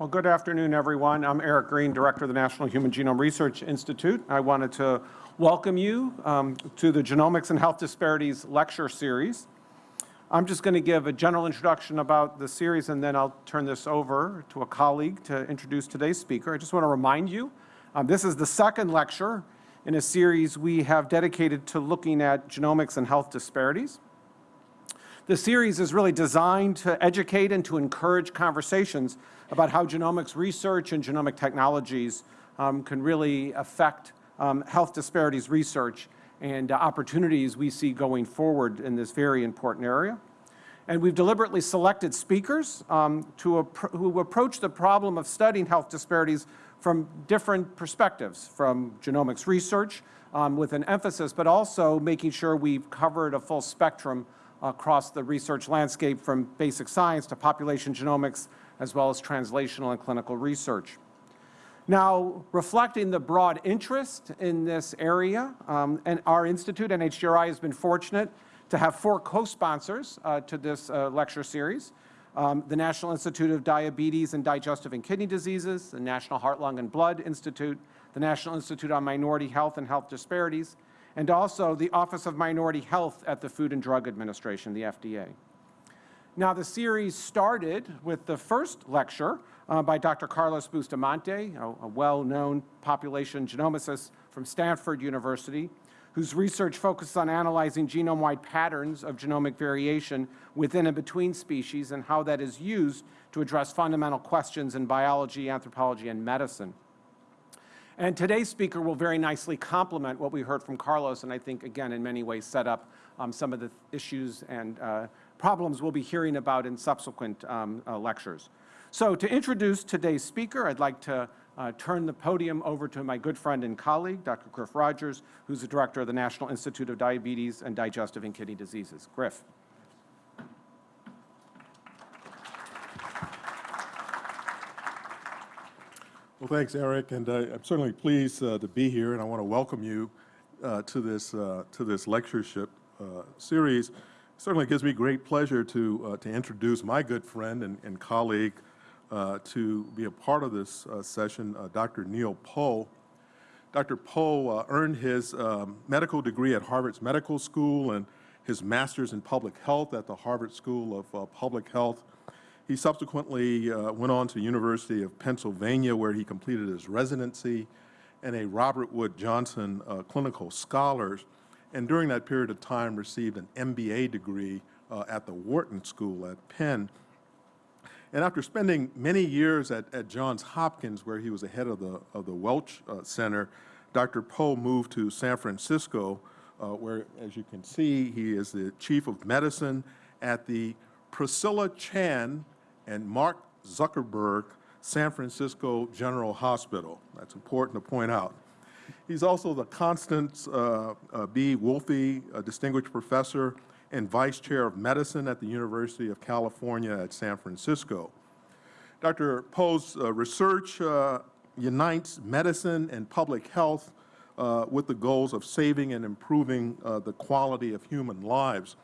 Well, good afternoon, everyone. I'm Eric Green, Director of the National Human Genome Research Institute. I wanted to welcome you um, to the Genomics and Health Disparities lecture series. I'm just going to give a general introduction about the series and then I'll turn this over to a colleague to introduce today's speaker. I just want to remind you, um, this is the second lecture in a series we have dedicated to looking at genomics and health disparities. The series is really designed to educate and to encourage conversations about how genomics research and genomic technologies um, can really affect um, health disparities research and uh, opportunities we see going forward in this very important area. And we've deliberately selected speakers um, to who approach the problem of studying health disparities from different perspectives, from genomics research um, with an emphasis, but also making sure we've covered a full spectrum across the research landscape from basic science to population genomics, as well as translational and clinical research. Now, reflecting the broad interest in this area, um, and our institute, NHGRI, has been fortunate to have four co-sponsors uh, to this uh, lecture series. Um, the National Institute of Diabetes and Digestive and Kidney Diseases, the National Heart, Lung, and Blood Institute, the National Institute on Minority Health and Health Disparities, and also the Office of Minority Health at the Food and Drug Administration, the FDA. Now, the series started with the first lecture uh, by Dr. Carlos Bustamante, a, a well-known population genomicist from Stanford University, whose research focuses on analyzing genome-wide patterns of genomic variation within and between species and how that is used to address fundamental questions in biology, anthropology, and medicine. And today's speaker will very nicely complement what we heard from Carlos, and I think, again, in many ways set up um, some of the issues and uh, problems we'll be hearing about in subsequent um, uh, lectures. So to introduce today's speaker, I'd like to uh, turn the podium over to my good friend and colleague, Dr. Griff Rodgers, who's the director of the National Institute of Diabetes and Digestive and Kidney Diseases. Griff. Well, thanks, Eric, and uh, I'm certainly pleased uh, to be here, and I want to welcome you uh, to this uh, to this lectureship uh, series. It certainly gives me great pleasure to uh, to introduce my good friend and, and colleague to be a part of this session, Dr. Neil Powe. Dr. Powe earned his um, medical degree at Harvard's Medical School and his master's in public health at the Harvard School of Public Health he subsequently uh, went on to University of Pennsylvania where he completed his residency and a Robert Wood Johnson uh, Clinical Scholars, and during that period of time received an MBA degree uh, at the Wharton School at Penn. And after spending many years at, at Johns Hopkins, where he was the head of the, of the Welch uh, Center, Dr. Powe moved to San Francisco, uh, where, as you can see, he is the chief of medicine at the Priscilla Chan and Mark Zuckerberg San Francisco General Hospital. That's important to point out. He's also the Constance uh, uh, B. Wolfe Distinguished Professor and Vice Chair of Medicine at the University of California at San Francisco. Dr. Powe's uh, research uh, unites medicine and public health uh, with the goals of saving and improving uh, the quality of human lives.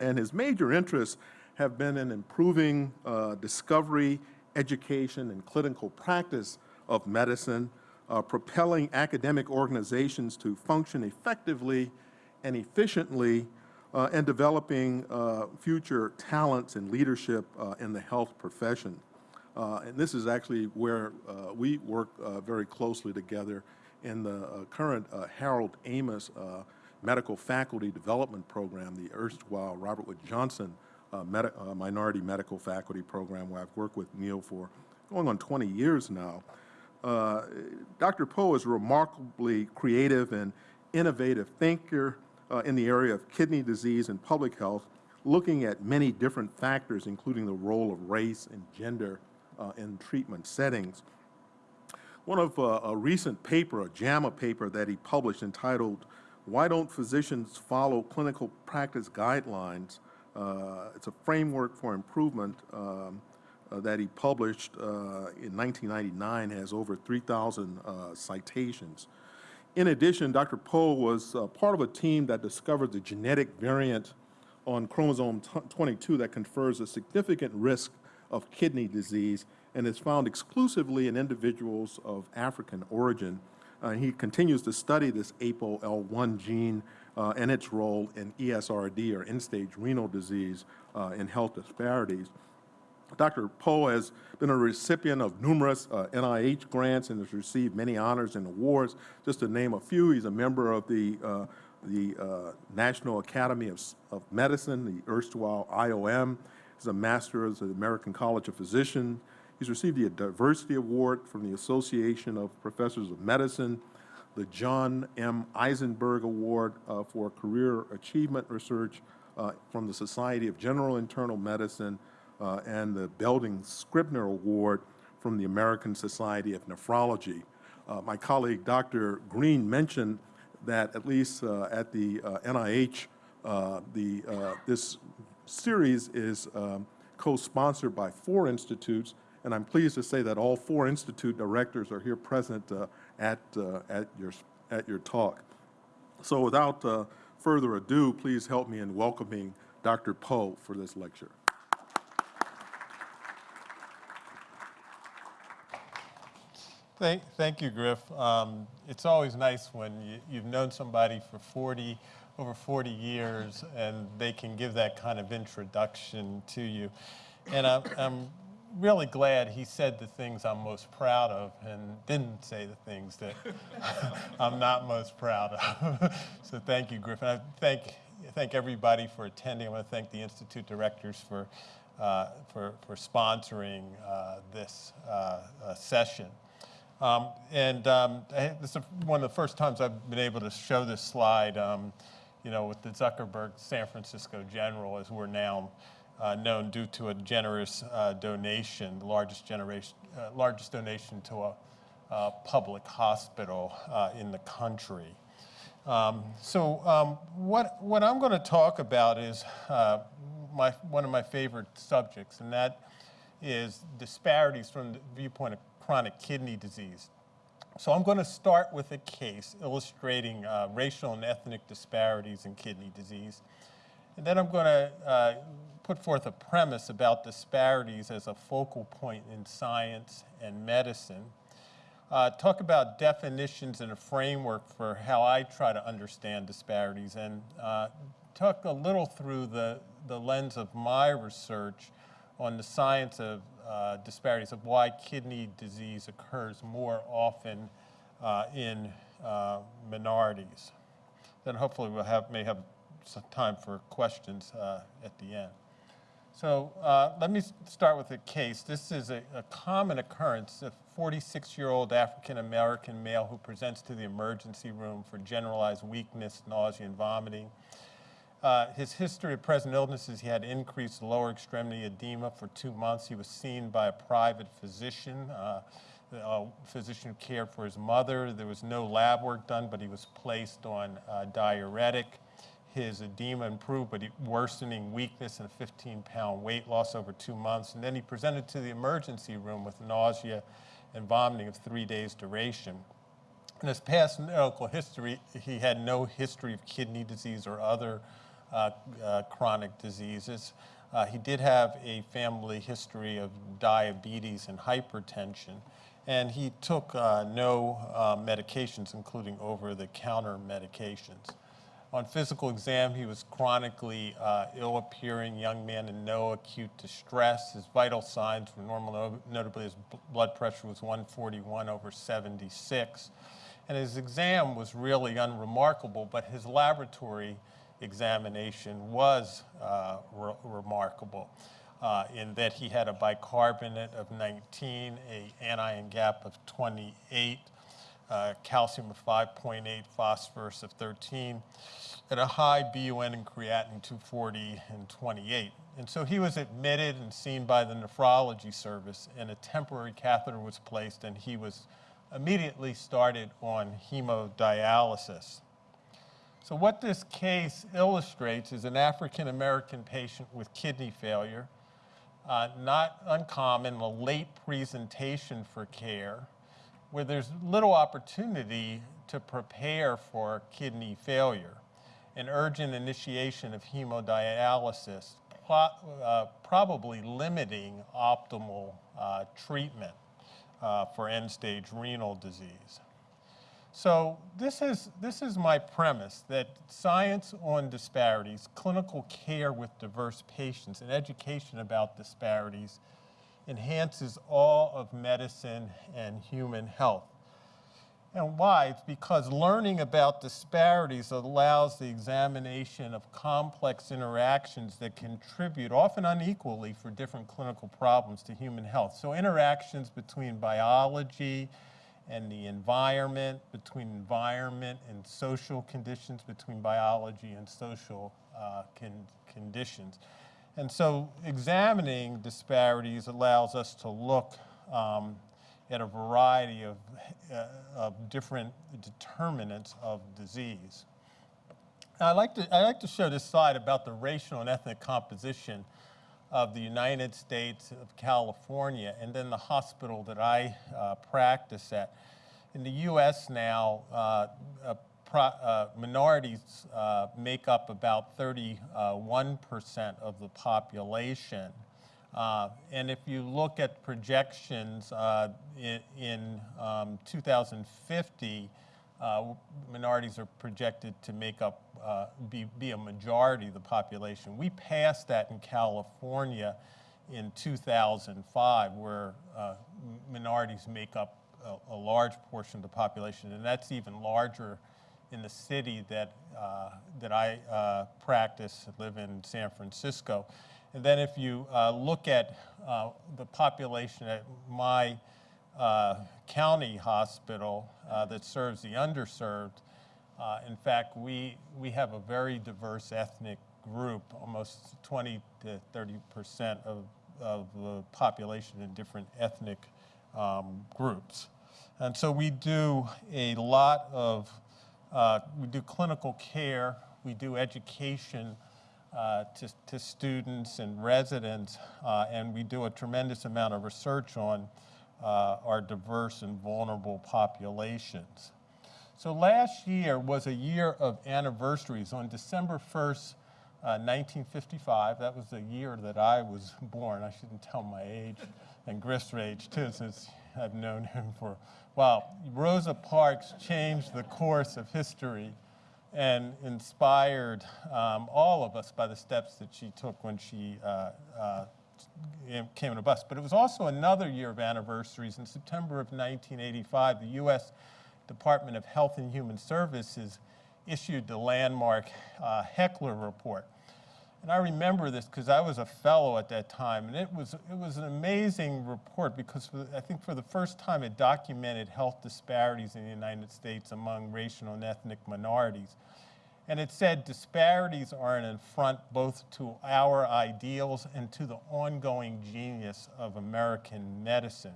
And his major interests have been in improving uh, discovery, education, and clinical practice of medicine, uh, propelling academic organizations to function effectively and efficiently, uh, and developing uh, future talents and leadership uh, in the health profession. Uh, and this is actually where we work very closely together in the current Harold Amos Medical Faculty Development Program, the erstwhile Robert Wood Johnson uh, med uh, minority medical faculty program where I've worked with Neil for going on 20 years now. Uh, Dr. Powe is a remarkably creative and innovative thinker uh, in the area of kidney disease and public health, looking at many different factors, including the role of race and gender uh, in treatment settings. One of uh, a recent paper, a JAMA paper that he published entitled, Why Don't Physicians Follow Clinical Practice Guidelines it's a framework for improvement um, uh, that he published uh, in 1999, has over 3,000 citations. In addition, Dr. Powe was part of a team that discovered the genetic variant on chromosome 22 that confers a significant risk of kidney disease and is found exclusively in individuals of African origin. Uh, he continues to study this APOL1 gene uh, and its role in ESRD, or end-stage renal disease, uh, in health disparities. Dr. Powe has been a recipient of numerous uh, NIH grants and has received many honors and awards. Just to name a few, he's a member of the, uh, the uh, National Academy of, of Medicine, the erstwhile IOM. He's a master of the American College of Physicians. He's received the Diversity Award from the Association of Professors of Medicine, the John M. Eisenberg Award uh, for Career Achievement Research uh, from the Society of General Internal Medicine, uh, and the Belding Scribner Award from the American Society of Nephrology. Uh, my colleague, Dr. Green, mentioned that at least uh, at the NIH, uh, the, this series is um, co-sponsored by four institutes, and I'm pleased to say that all four institute directors are here present at, uh, at, your, at your talk. So without uh, further ado, please help me in welcoming Dr. Powe for this lecture. Thank, thank you, Griff. Um, it's always nice when you, you've known somebody for 40, over 40 years, and they can give that kind of introduction to you. And I'm, I'm really glad he said the things I'm most proud of and didn't say the things that I'm not most proud of. so thank you, Griffin. I thank, thank everybody for attending. I want to thank the Institute directors for, uh, for, for sponsoring uh, this uh, uh session. Um, and um, this is one of the first times I've been able to show this slide, um, you know, with the Zuckerberg San Francisco General, as we're now uh, known due to a generous uh, donation, the largest, generation, uh, largest donation to a, a public hospital uh, in the country. Um, so um, what, what I'm going to talk about is uh, my, one of my favorite subjects, and that is disparities from the viewpoint of chronic kidney disease. So I'm going to start with a case illustrating uh, racial and ethnic disparities in kidney disease. And then I'm going to uh, put forth a premise about disparities as a focal point in science and medicine. Uh, talk about definitions and a framework for how I try to understand disparities and uh, talk a little through the, the lens of my research on the science of uh, disparities of why kidney disease occurs more often uh, in uh, minorities. Then hopefully we'll have, may have some time for questions uh, at the end. So uh, let me start with a case. This is a, a common occurrence, a 46-year-old African-American male who presents to the emergency room for generalized weakness, nausea, and vomiting. Uh, his history of present illnesses, he had increased lower extremity edema for two months. He was seen by a private physician, uh, a physician who cared for his mother. There was no lab work done, but he was placed on uh, diuretic. His edema improved, but he, worsening weakness and a 15-pound weight loss over two months. And then he presented to the emergency room with nausea and vomiting of three days duration. In his past medical history, he had no history of kidney disease or other uh, uh, chronic diseases. Uh, he did have a family history of diabetes and hypertension, and he took no medications, including over-the-counter medications. On physical exam, he was chronically uh, ill-appearing young man in no acute distress. His vital signs were normal, notably his blood pressure was 141 over 76. And his exam was really unremarkable, but his laboratory examination was uh, re remarkable uh, in that he had a bicarbonate of 19, a anion gap of 28, uh, calcium of 5.8, phosphorus of 13, and a high BUN and creatinine 240 and 28. And so he was admitted and seen by the nephrology service, and a temporary catheter was placed, and he was immediately started on hemodialysis. So what this case illustrates is an African-American patient with kidney failure, uh, not uncommon, a late presentation for care, where there's little opportunity to prepare for kidney failure. An urgent initiation of hemodialysis, uh, probably limiting optimal uh, treatment uh, for end-stage renal disease. So this is, this is my premise, that science on disparities, clinical care with diverse patients, and education about disparities enhances all of medicine and human health. And why? It's because learning about disparities allows the examination of complex interactions that contribute, often unequally, for different clinical problems to human health. So interactions between biology and the environment, between environment and social conditions, between biology and social uh, con- conditions. And so examining disparities allows us to look um, at a variety of, uh, of different determinants of disease. Now, I like to I like to show this slide about the racial and ethnic composition of the United States of California, and then the hospital that I uh, practice at. In the U.S. now, uh, uh, minorities uh, make up about 31% of the population. Uh, and if you look at projections uh, in, in um, 2050, uh, minorities are projected to make up, be, be a majority of the population. We passed that in California in 2005, where minorities make up a, large portion of the population, and that's even larger in the city that, uh, that I uh, practice, live in San Francisco. And then if you uh, look at uh, the population at my uh, county hospital that serves the underserved, in fact, we, we have a very diverse ethnic group, almost 20 to 30 percent of, of the population in different ethnic um, groups. And so we do a lot of, uh, we do clinical care, we do education, uh, to, to, students and residents, uh, and we do a tremendous amount of research on uh, our diverse and vulnerable populations. So last year was a year of anniversaries. On December 1st, 1955, uh, that was the year that I was born. I shouldn't tell my age and Griff's age too, since I've known him for a while. Rosa Parks changed the course of history and inspired um, all of us by the steps that she took when she uh, uh, came on a bus. But it was also another year of anniversaries. In September of 1985, the U.S. Department of Health and Human Services issued the landmark uh, Heckler Report. And I remember this because I was a fellow at that time, and it was, it was an amazing report because I think for the first time it documented health disparities in the United States among racial and ethnic minorities. And it said disparities are an affront both to our ideals and to the ongoing genius of American medicine.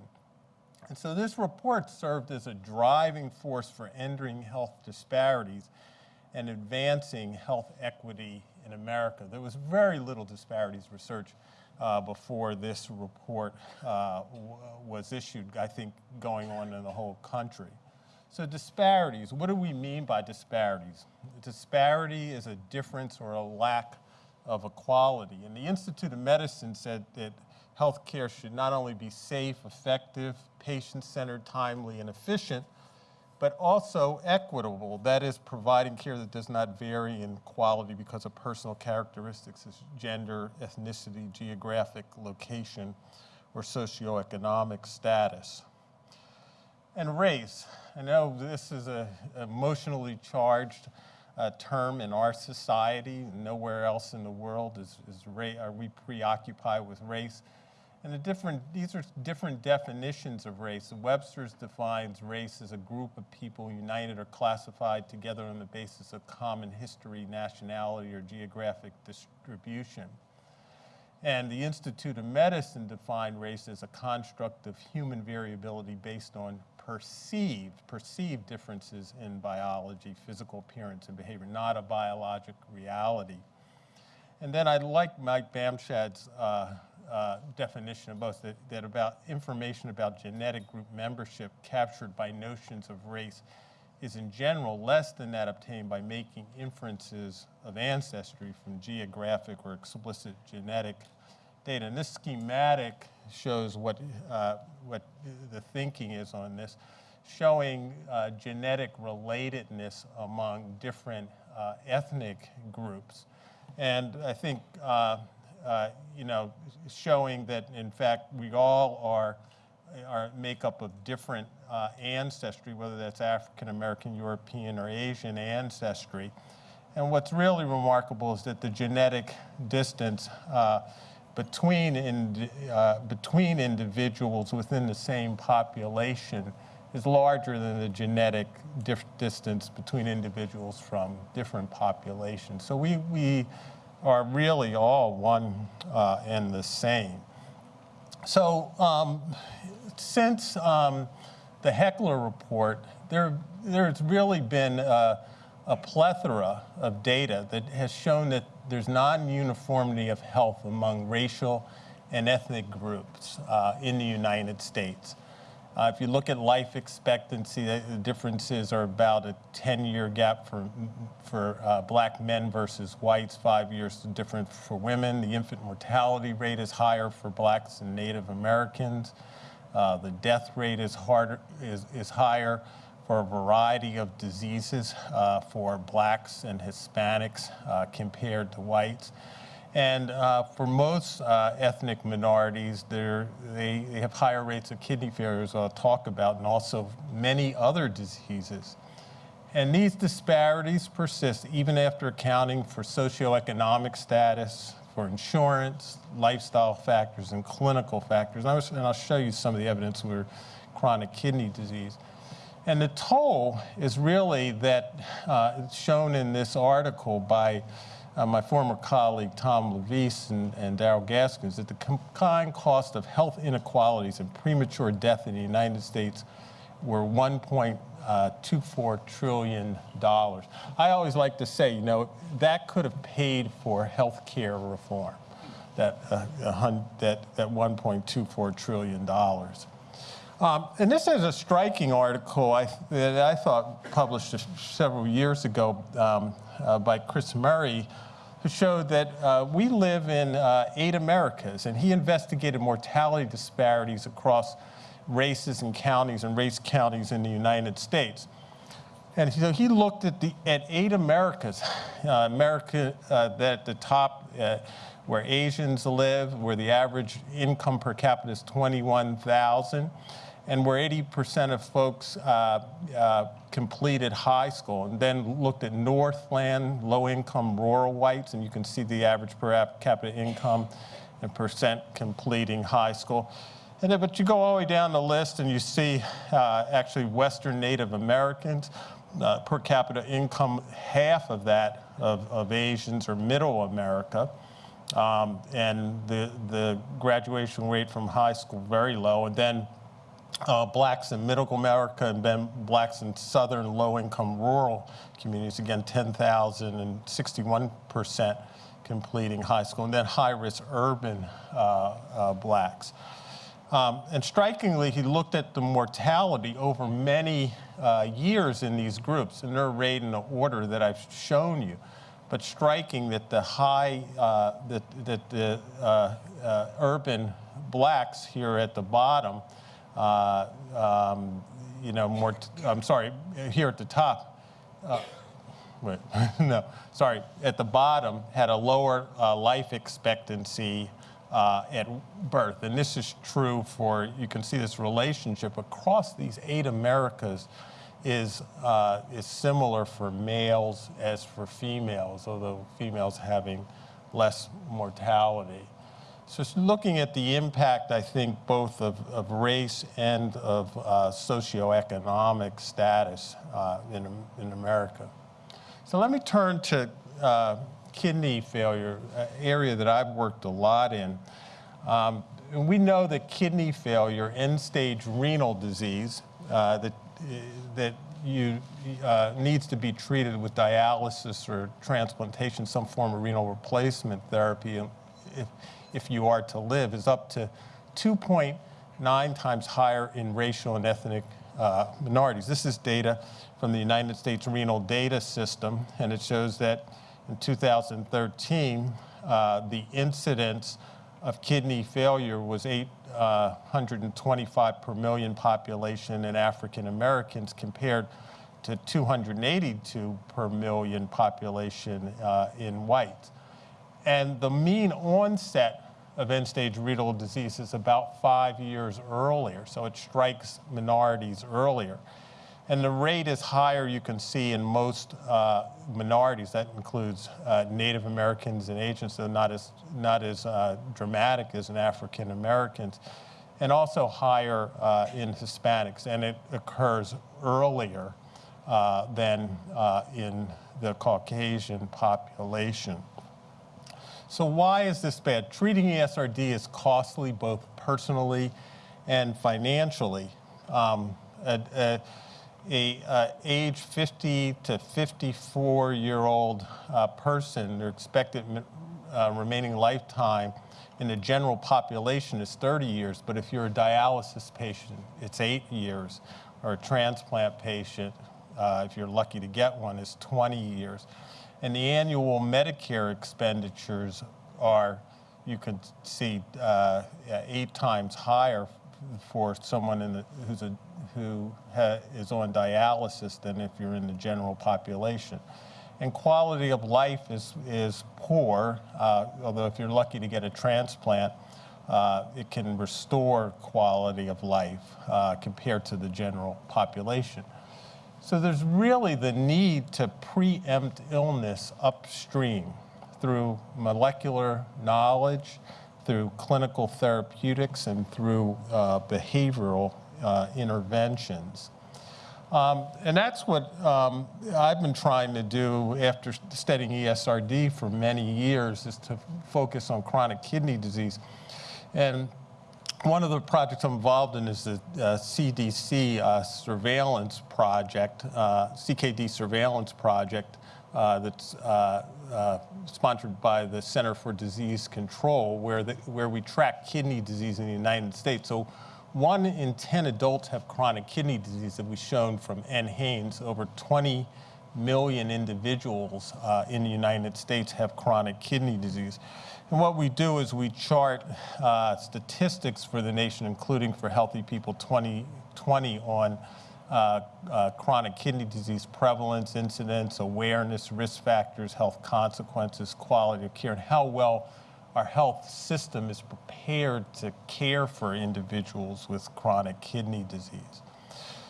And so this report served as a driving force for ending health disparities and advancing health equity in America. There was very little disparities research uh, before this report uh, was issued, I think, going on in the whole country. So disparities, what do we mean by disparities? Disparity is a difference or a lack of equality. And the Institute of Medicine said that healthcare should not only be safe, effective, patient-centered, timely, and efficient, but also equitable, that is providing care that does not vary in quality because of personal characteristics as gender, ethnicity, geographic location, or socioeconomic status. And race. I know this is an emotionally charged uh, term in our society. Nowhere else in the world is, is are we preoccupied with race. And the different, these are different definitions of race. Webster's defines race as a group of people united or classified together on the basis of common history, nationality, or geographic distribution. And the Institute of Medicine defined race as a construct of human variability based on perceived, perceived differences in biology, physical appearance, and behavior, not a biologic reality. And then I like Mike Bamshad's uh, uh, definition of both, that, that about information about genetic group membership captured by notions of race is in general less than that obtained by making inferences of ancestry from geographic or explicit genetic data. And this schematic shows what, uh, what the thinking is on this, showing uh, genetic relatedness among different uh, ethnic groups. And I think, uh, you know, showing that in fact we all are are makeup of different uh, ancestry, whether that's African American, European, or Asian ancestry. And what's really remarkable is that the genetic distance uh, between, in, uh, between individuals within the same population is larger than the genetic distance between individuals from different populations. So we, we are really all one uh, and the same. So um, since um, the Heckler report, there, there's really been a, a plethora of data that has shown that there's non-uniformity of health among racial and ethnic groups uh, in the United States. Uh, if you look at life expectancy, the differences are about a 10-year gap for, for uh, black men versus whites, five years different for women. The infant mortality rate is higher for blacks and Native Americans. Uh, the death rate is, harder, is, is higher for a variety of diseases uh, for blacks and Hispanics uh, compared to whites. And uh, for most uh, ethnic minorities, they, they have higher rates of kidney failure, as I'll talk about, and also many other diseases. And these disparities persist even after accounting for socioeconomic status, for insurance, lifestyle factors, and clinical factors. And, was, and I'll show you some of the evidence for chronic kidney disease. And the toll is really that uh, shown in this article by uh, my former colleague Tom LaVeist and, and Darrell Gaskins that the combined cost of health inequalities and premature death in the United States were 1.24 uh, trillion dollars. I always like to say, you know, that could have paid for health care reform, that, uh, that, that 1.24 trillion dollars. Um, and this is a striking article I, that I thought published several years ago um, uh, by Chris Murray who showed that uh, we live in uh, eight Americas, and he investigated mortality disparities across races and counties and race counties in the United States. And so he looked at, the, at eight Americas, uh, America uh, that at the top uh, where Asians live, where the average income per capita is 21,000 and where 80% of folks uh, uh, completed high school, and then looked at Northland, low-income rural whites, and you can see the average per capita income and percent completing high school. And then, but you go all the way down the list and you see uh, actually Western Native Americans, uh, per capita income, half of that of, of Asians or middle America. Um, and the, the graduation rate from high school very low. And then uh, blacks in middle America and then blacks in southern low-income rural communities, again, 10,000 and 61% completing high school, and then high-risk urban uh, uh, blacks. Um, and strikingly, he looked at the mortality over many uh, years in these groups, and they're arrayed in the order that I've shown you. But striking that the high, uh, that, that the uh, urban blacks here at the bottom uh, um, you know, more, I'm sorry, here at the top, uh, wait, no, sorry, at the bottom had a lower uh, life expectancy uh, at birth. And this is true for, you can see this relationship across these eight Americas is, uh, is similar for males as for females, although females having less mortality. So it's looking at the impact, I think, both of, of race and of uh, socioeconomic status uh, in, in America. So let me turn to uh, kidney failure, area that I've worked a lot in. Um, and we know that kidney failure, end-stage renal disease, uh, that, that you, uh, needs to be treated with dialysis or transplantation, some form of renal replacement therapy. If, if you are to live, is up to 2.9 times higher in racial and ethnic uh, minorities. This is data from the United States Renal Data System, and it shows that in 2013, uh, the incidence of kidney failure was 825 per million population in African Americans compared to 282 per million population uh, in whites. And the mean onset of end-stage renal disease is about five years earlier, so it strikes minorities earlier. And the rate is higher, you can see, in most uh, minorities. That includes uh, Native Americans and Asians, so not as, not as uh, dramatic as in African Americans, and also higher uh, in Hispanics, and it occurs earlier uh, than uh, in the Caucasian population. So why is this bad? Treating ESRD is costly both personally and financially. Um, a, a, a uh, age 50 to 54 year old uh, person, their expected uh, remaining lifetime in the general population is 30 years, but if you're a dialysis patient, it's eight years, or a transplant patient, uh, if you're lucky to get one, is 20 years. And the annual Medicare expenditures are, you can see, uh, eight times higher for someone the, who's a, who ha, is on dialysis than if you're in the general population. And quality of life is, is poor, uh, although if you're lucky to get a transplant, uh, it can restore quality of life uh, compared to the general population. So there's really the need to preempt illness upstream through molecular knowledge, through clinical therapeutics, and through uh, behavioral uh, interventions. Um, and that's what um, I've been trying to do after studying ESRD for many years is to focus on chronic kidney disease. And one of the projects I'm involved in is the uh, CDC uh, surveillance project, uh, CKD surveillance project uh, that's uh, sponsored by the Center for Disease Control, where, the, where we track kidney disease in the United States. So one in 10 adults have chronic kidney disease that we've shown from NHANES. Over 20 million individuals in the United States have chronic kidney disease. And what we do is we chart uh, statistics for the nation, including for Healthy People 2020 on uh, uh, chronic kidney disease prevalence, incidence, awareness, risk factors, health consequences, quality of care, and how well our health system is prepared to care for individuals with chronic kidney disease.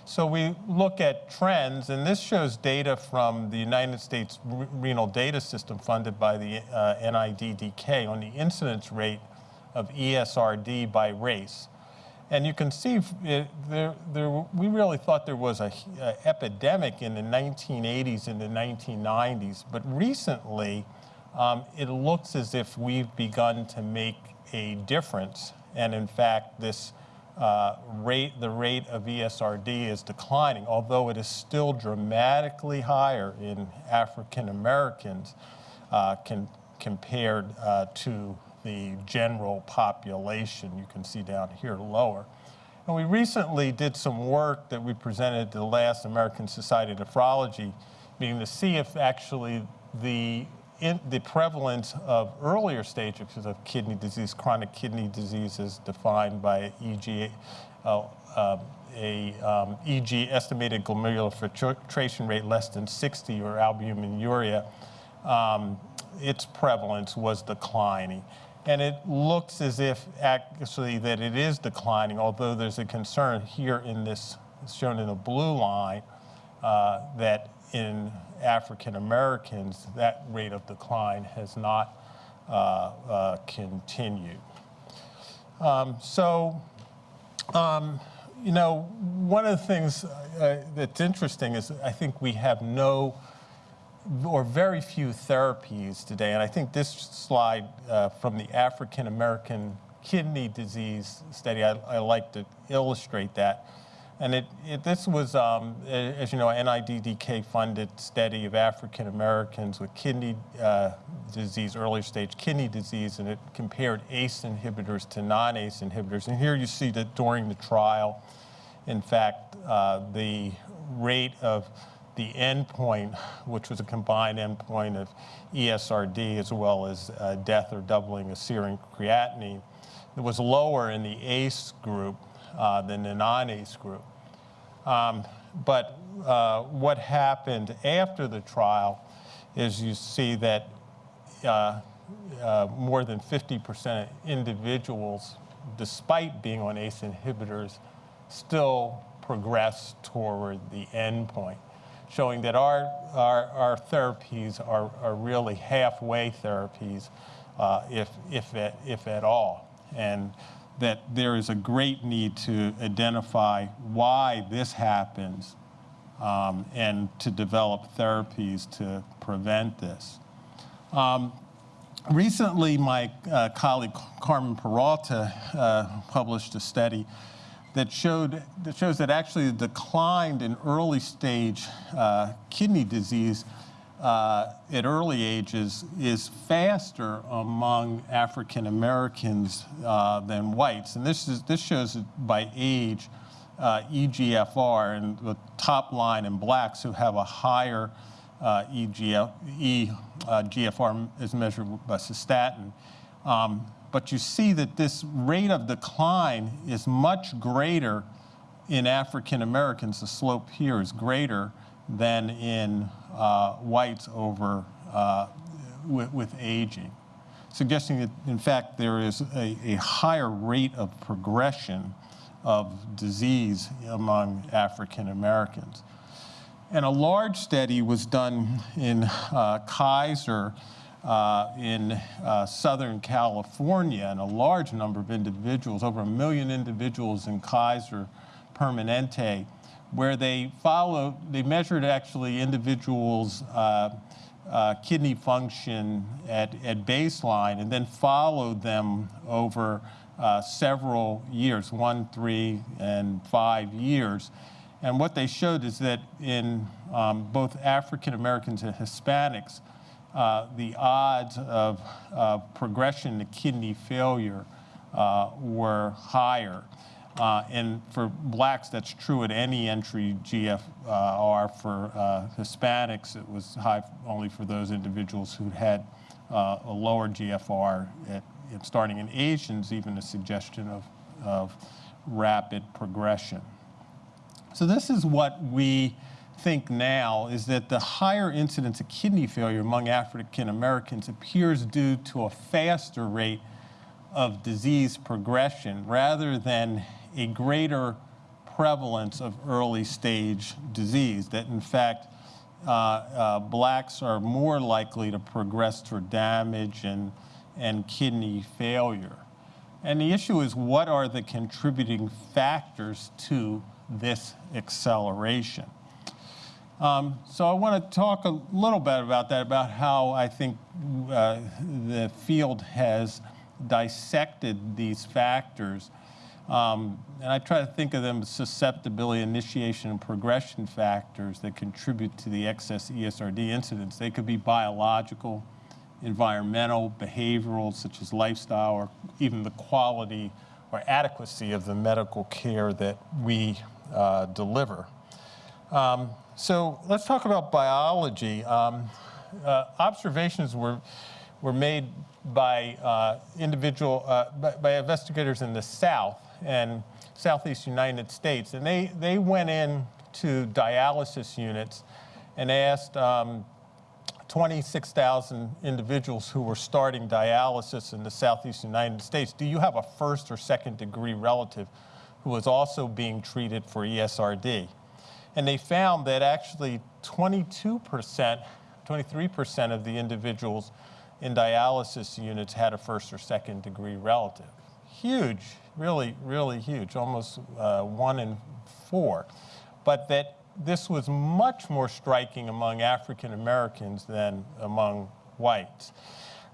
So we look at trends, and this shows data from the United States Renal Data System funded by the uh, NIDDK on the incidence rate of ESRD by race. And you can see it, there, there, we really thought there was a epidemic in the 1980s and the 1990s, but recently um, it looks as if we've begun to make a difference. And in fact, this uh, rate, the rate of ESRD is declining, although it is still dramatically higher in African Americans uh, can, compared uh, to the general population. You can see down here lower. And we recently did some work that we presented to the last American Society of Nephrology meeting to see if actually the in the prevalence of earlier stages of kidney disease, chronic kidney disease is defined by EG, uh, uh, a um, EG estimated glomerular filtration rate less than 60 or albuminuria, um, its prevalence was declining. And it looks as if actually that it is declining, although there's a concern here in this, shown in the blue line, uh, that in African Americans, that rate of decline has not uh, uh, continued. Um, so, um, you know, one of the things uh, that's interesting is I think we have no or very few therapies today, and I think this slide uh, from the African American kidney disease study, I, I like to illustrate that. And it, it, this was, um, as you know, NIDDK funded study of African Americans with kidney uh, disease, early stage kidney disease, and it compared ACE inhibitors to non-ACE inhibitors. And here you see that during the trial, in fact, uh, the rate of the endpoint, which was a combined endpoint of ESRD as well as uh, death or doubling of serum creatinine, was lower in the ACE group uh, the non-ACE group. Um, But uh, what happened after the trial is you see that uh, uh, more than 50% of individuals, despite being on ACE inhibitors, still progress toward the endpoint, showing that our, our, our therapies are, are really halfway therapies, uh, if, if, at, if at all. And that there is a great need to identify why this happens um, and to develop therapies to prevent this. Um, recently, my uh, colleague Carmen Peralta uh, published a study that showed that shows that actually the decline in early stage uh, kidney disease uh, at early ages is faster among African Americans uh, than whites, and this is this shows by age. Uh, EGFR and the top line in blacks who have a higher uh, EGF, uh, is measured by cystatin. Um, but you see that this rate of decline is much greater in African Americans. The slope here is greater than in whites over uh, with, with aging, suggesting that in fact there is a, a higher rate of progression of disease among African Americans. And a large study was done in uh, Kaiser uh, in uh, Southern California, and a large number of individuals, over a million individuals in Kaiser Permanente, where they followed, they measured actually individuals' uh, uh, kidney function at, at baseline and then followed them over uh, several years, one, three, and five years. And what they showed is that in um, both African Americans and Hispanics, uh, the odds of progression to kidney failure uh, were higher. Uh, and for blacks, that's true at any entry GFR. For uh, Hispanics, it was high only for those individuals who had uh, a lower GFR. At, at starting in Asians, even a suggestion of, of rapid progression. So this is what we think now is that the higher incidence of kidney failure among African Americans appears due to a faster rate of disease progression rather than a greater prevalence of early stage disease, that in fact, uh, uh, blacks are more likely to progress toward damage and, and kidney failure. And the issue is what are the contributing factors to this acceleration? Um, so I want to talk a little bit about that, about how I think uh, the field has dissected these factors. Um, and I try to think of them as susceptibility, initiation, and progression factors that contribute to the excess ESRD incidence. They could be biological, environmental, behavioral, such as lifestyle, or even the quality or adequacy of the medical care that we uh, deliver. Um, so let's talk about biology. Um, uh, observations were, were made by uh, individual, uh, by, by, investigators in the South and Southeast United States. And they, they went in to dialysis units and asked um, 26,000 individuals who were starting dialysis in the Southeast United States, do you have a first or second degree relative who was also being treated for ESRD? And they found that actually 22%, 23% of the individuals in dialysis units had a first or second degree relative. Huge, really, really huge, almost uh, one in four. But that this was much more striking among African Americans than among whites.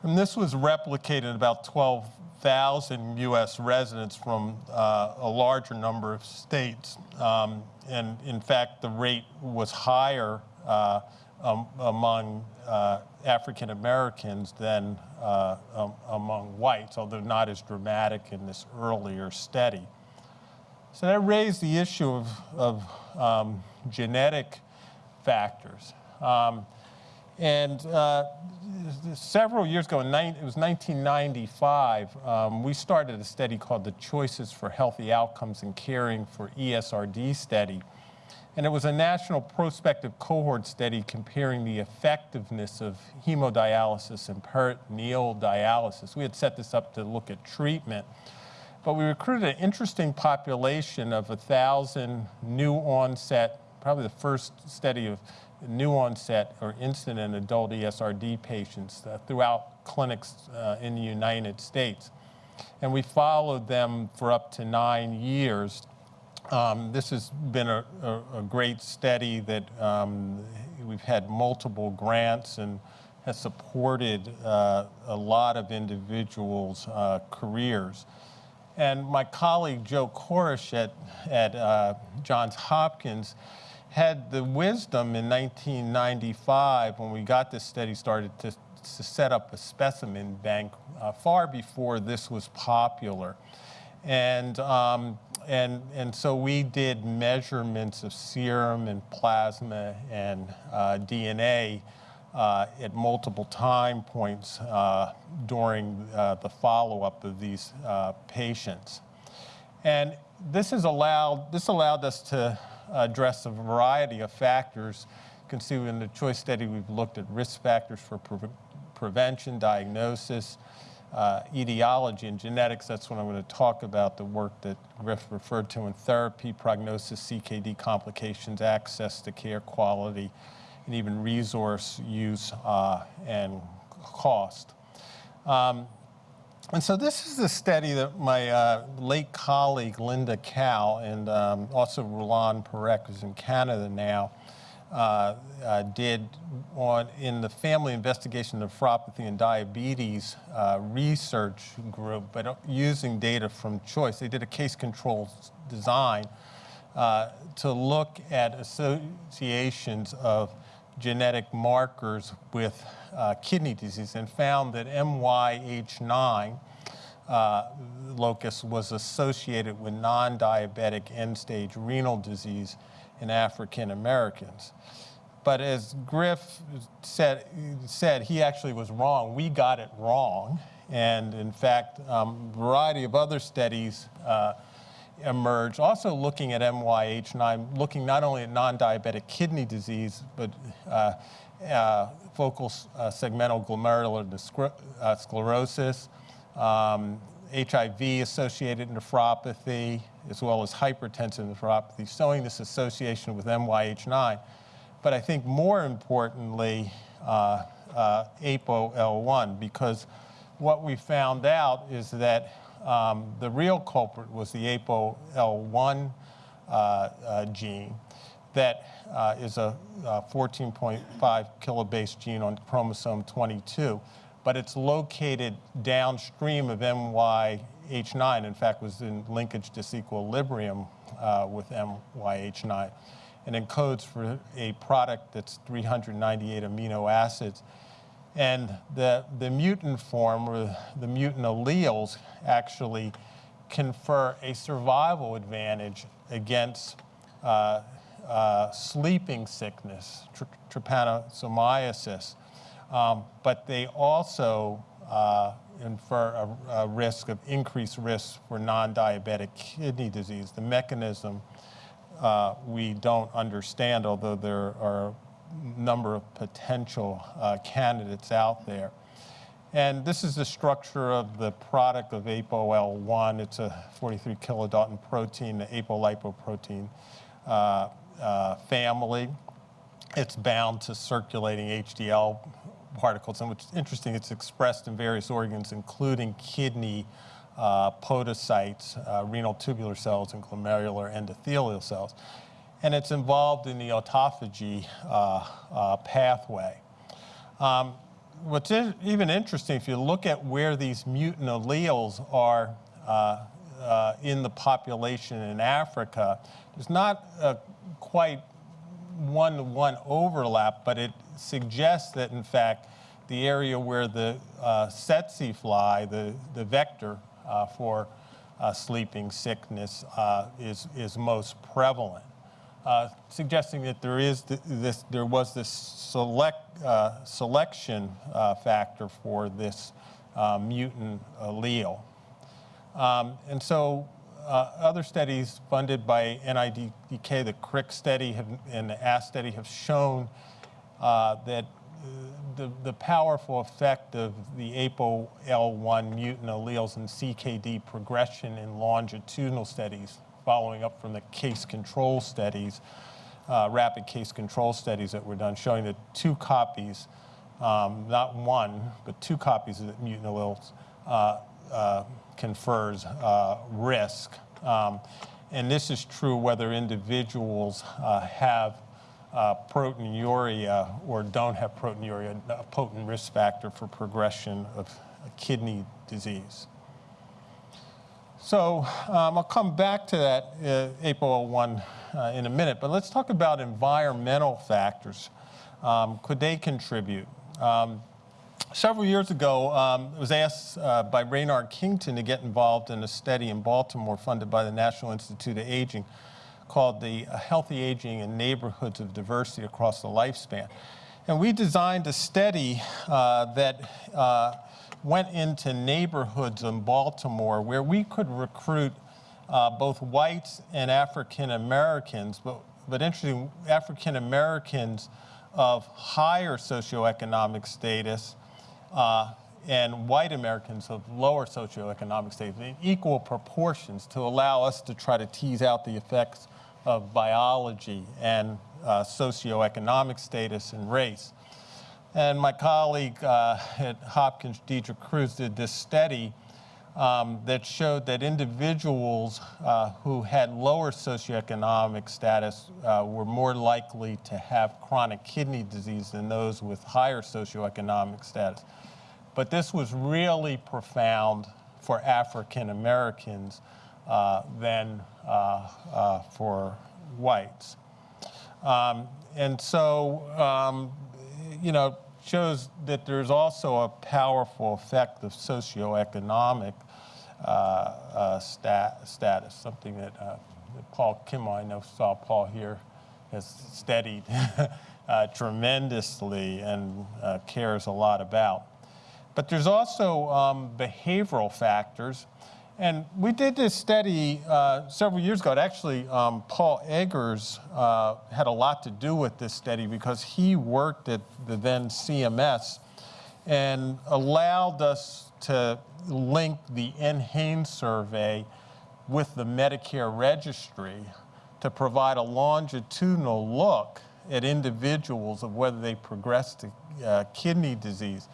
And this was replicated in about 12,000 US residents from uh, a larger number of states. Um, and in fact, the rate was higher uh, um, among uh, African Americans than uh, um, among whites, although not as dramatic in this earlier study. So that raised the issue of, of um, genetic factors. Um, and uh, several years ago, it was 1995, um, we started a study called the Choices for Healthy Outcomes in Caring for ESRD study. And it was a national prospective cohort study comparing the effectiveness of hemodialysis and peritoneal dialysis. We had set this up to look at treatment. But we recruited an interesting population of 1,000 new onset, probably the first study of new onset or incident adult ESRD patients uh, throughout clinics uh, in the United States. And we followed them for up to nine years. Um, this has been a, a, a great study that um, we've had multiple grants and has supported uh, a lot of individuals' uh, careers. And my colleague Joe Coresh at, at uh, Johns Hopkins had the wisdom in 1995 when we got this study started to, to set up a specimen bank uh, far before this was popular. And, um, and, and so we did measurements of serum and plasma and uh, DNA uh, at multiple time points uh, during uh, the follow-up of these uh, patients. And this has allowed, this allowed us to address a variety of factors. You can see in the choice study, we've looked at risk factors for pre prevention, diagnosis, uh, etiology, and genetics. That's what I'm going to talk about, the work that Griff referred to in therapy, prognosis, CKD complications, access to care quality, and even resource use uh, and cost. Um, and so this is the study that my uh, late colleague Linda Kao and um, also Rulan Parekh, who's in Canada now, uh, uh, did on in the Family Investigation of Nephropathy and Diabetes uh, research group, but using data from CHOICE. They did a case control design uh, to look at associations of genetic markers with uh, kidney disease and found that MYH9 uh, locus was associated with non-diabetic end-stage renal disease in African Americans. But as Griff said, said, he actually was wrong. We got it wrong. And in fact, um, a variety of other studies uh, emerged, also looking at MYH9, looking not only at non-diabetic kidney disease, but uh, uh, focal uh, segmental glomerular uh, sclerosis, um, HIV-associated nephropathy, as well as hypertensive nephropathy, showing this association with MYH9. But I think more importantly, uh, uh, ApoL1, because what we found out is that um, the real culprit was the ApoL1 uh, uh, gene that uh, is a 14.5 kilobase gene on chromosome 22, but it's located downstream of MYH9. In fact, was in linkage disequilibrium uh, with MYH9 and encodes for a product that's 398 amino acids. And the, the mutant form, or the mutant alleles, actually confer a survival advantage against uh, uh, sleeping sickness, tr trypanosomiasis. Um, but they also uh, infer a, a, risk of increased risk for non-diabetic kidney disease. The mechanism uh, we don't understand, although there are a number of potential uh, candidates out there. And this is the structure of the product of ApoL1. It's a 43 kilodalton protein, the apolipoprotein uh, uh, family. It's bound to circulating HDL particles, and which is interesting, it's expressed in various organs, including kidney podocytes, uh, renal tubular cells, and glomerular endothelial cells. And it's involved in the autophagy uh, uh pathway. Um, what's in, even interesting, if you look at where these mutant alleles are uh, uh, in the population in Africa, there's not a quite one-to-one -one overlap, but it suggests that, in fact, the area where the uh, fly, the, the vector uh, for uh, sleeping sickness uh, is, is most prevalent, uh, suggesting that there is th- this, there was this select, uh, selection uh, factor for this uh, mutant allele. Um, and so uh, other studies funded by NIDK, the CRIC study have, and the AASK study have shown uh, that uh, the, the powerful effect of the APOL1 mutant alleles in CKD progression in longitudinal studies, following up from the case control studies, uh, rapid case control studies that were done, showing that two copies, um, not one, but two copies of the mutant alleles uh, uh, confers uh, risk. Um, and this is true whether individuals uh, have uh, proteinuria or don't have proteinuria, a potent risk factor for progression of kidney disease. So um, I'll come back to that uh, APOL1 uh, in a minute, but let's talk about environmental factors. Um, could they contribute? Um, several years ago, um, I was asked uh, by Raynard Kington to get involved in a study in Baltimore funded by the National Institute of Aging called the uh, Healthy Aging in Neighborhoods of Diversity Across the Lifespan. And we designed a study uh, that uh, went into neighborhoods in Baltimore where we could recruit uh, both whites and African Americans, but, but interesting, African Americans of higher socioeconomic status uh, and white Americans of lower socioeconomic status in equal proportions to allow us to try to tease out the effects of biology and uh, socioeconomic status and race. And my colleague uh, at Hopkins, Deidra Crews, did this study um, that showed that individuals uh, who had lower socioeconomic status uh, were more likely to have chronic kidney disease than those with higher socioeconomic status. But this was really profound for African Americans than uh, uh, for whites. Um, and so, um, you know, shows that there's also a powerful effect of socioeconomic uh, uh, stat, status, something that, uh, Paul Kim, I know saw Paul here, has studied uh, tremendously and uh, cares a lot about. But there's also um, behavioral factors. And we did this study uh, several years ago. Actually, um, Paul Eggers uh, had a lot to do with this study because he worked at the then CMS and allowed us to link the NHANES survey with the Medicare registry to provide a longitudinal look at individuals of whether they progress to uh, kidney disease.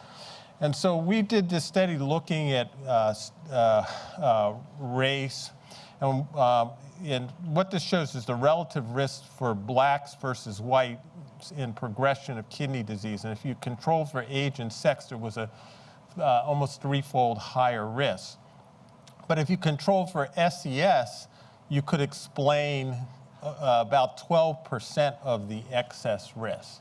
And so we did this study looking at uh, uh, uh, race. And, um, and what this shows is the relative risk for blacks versus whites in progression of kidney disease. And if you control for age and sex, there was a uh, almost threefold higher risk. But if you control for SES, you could explain uh, about 12% of the excess risk.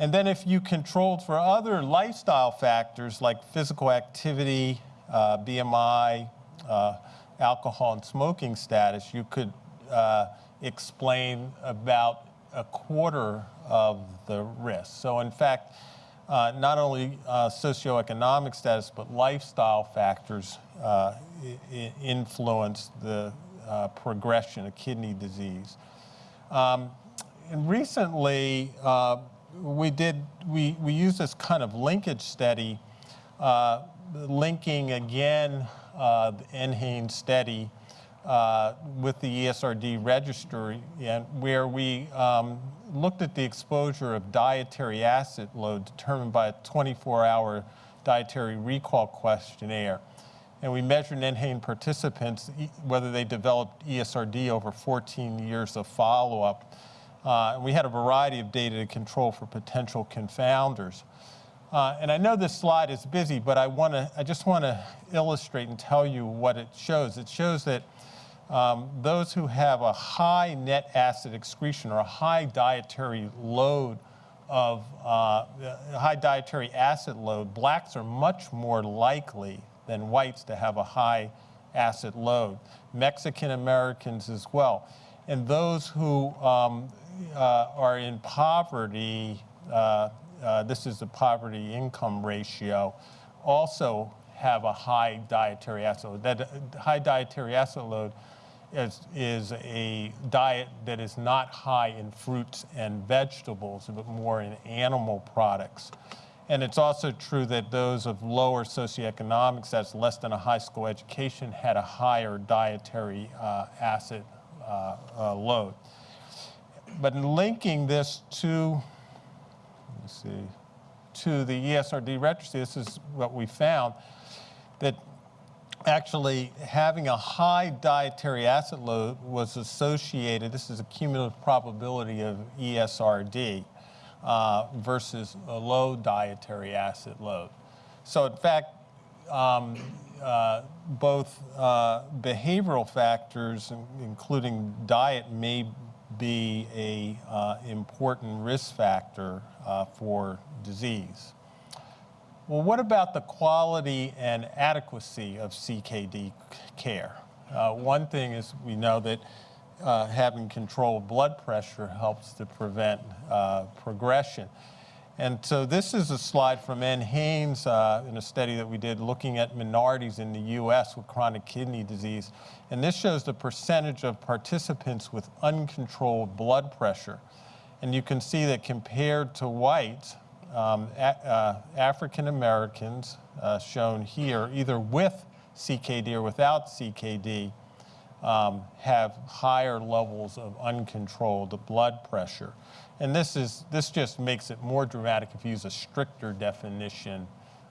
And then if you controlled for other lifestyle factors like physical activity, uh, BMI, uh, alcohol and smoking status, you could uh, explain about a quarter of the risk. So in fact, uh, not only uh, socioeconomic status, but lifestyle factors uh, influence the progression of kidney disease. Um, and recently, we did, we, we used this kind of linkage study, uh, linking again uh, the NHANES study uh, with the ESRD registry, and where we um, looked at the exposure of dietary acid load determined by a 24-hour dietary recall questionnaire. And we measured NHANES participants, whether they developed ESRD over 14 years of follow-up. Uh, we had a variety of data to control for potential confounders. Uh, and I know this slide is busy, but I, wanna, I just want to illustrate and tell you what it shows. It shows that um, those who have a high net acid excretion or a high dietary load of uh, high dietary acid load, blacks are much more likely than whites to have a high acid load. Mexican Americans as well. And those who um, uh, are in poverty, uh, uh, this is the poverty income ratio, also have a high dietary acid load. That uh, high dietary acid load is, is a diet that is not high in fruits and vegetables, but more in animal products. And it's also true that those of lower socioeconomics, that's less than a high school education, had a higher dietary uh, acid uh, uh, load. But in linking this to, let me see, to the ESRD registry, this is what we found, that actually having a high dietary acid load was associated, this is a cumulative probability of ESRD, uh, versus a low dietary acid load. So in fact, um, uh, both uh, behavioral factors, including diet, may be a uh, important risk factor uh, for disease. Well, what about the quality and adequacy of CKD care? Uh, one thing is we know that uh, having controlled blood pressure helps to prevent uh, progression. And so this is a slide from NHANES uh, in a study that we did looking at minorities in the U.S. with chronic kidney disease. And this shows the percentage of participants with uncontrolled blood pressure. And you can see that compared to whites, um, uh, African Americans, uh, shown here, either with CKD or without CKD, um, have higher levels of uncontrolled blood pressure. And this, is, this just makes it more dramatic if you use a stricter definition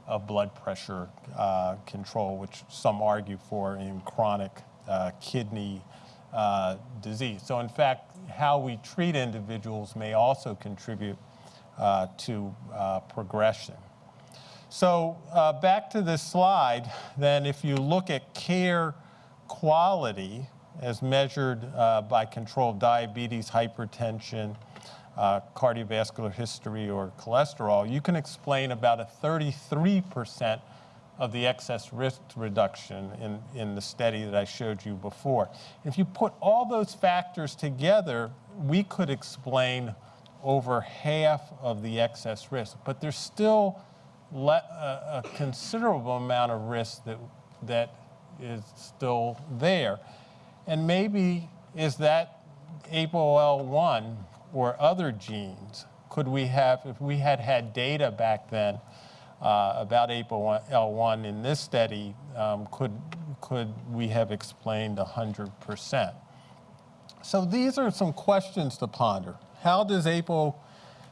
of blood pressure uh, control, which some argue for in chronic uh, kidney uh, disease. So, in fact, how we treat individuals may also contribute uh, to uh, progression. So uh, back to this slide, then if you look at care quality as measured uh, by controlled diabetes, hypertension, cardiovascular history, or cholesterol, you can explain about a 33% of the excess risk reduction in, in the study that I showed you before. If you put all those factors together, we could explain over half of the excess risk, but there's still a, a considerable amount of risk that, that is still there. And maybe is that APOL1 or other genes? Could we have, if we had had data back then uh, about APOL1 in this study, um, could, could we have explained 100%? So these are some questions to ponder. How does APO,